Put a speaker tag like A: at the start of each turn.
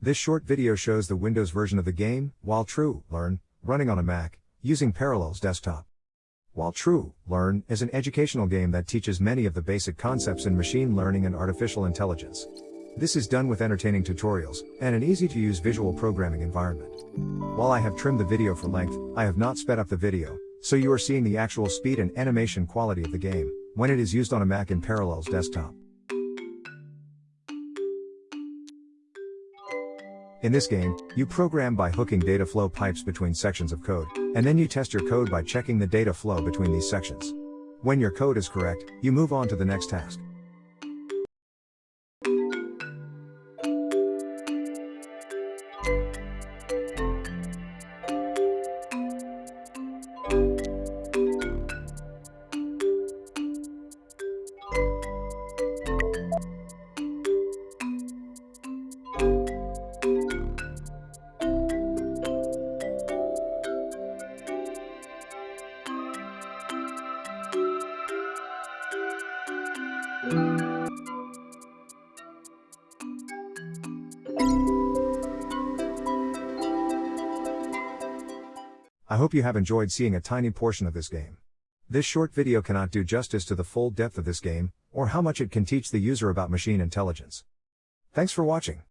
A: This short video shows the Windows version of the game, While True, Learn, running on a Mac, using Parallels Desktop. While True, Learn is an educational game that teaches many of the basic concepts in machine learning and artificial intelligence. This is done with entertaining tutorials and an easy to use visual programming environment. While I have trimmed the video for length, I have not sped up the video, so you are seeing the actual speed and animation quality of the game when it is used on a Mac in Parallels Desktop. In this game, you program by hooking data flow pipes between sections of code, and then you test your code by checking the data flow between these sections. When your code is correct, you move on to the next task. I hope you have enjoyed seeing a tiny portion of this game. This short video cannot do justice to the full depth of this game, or how much it can teach the user about machine intelligence. Thanks for watching.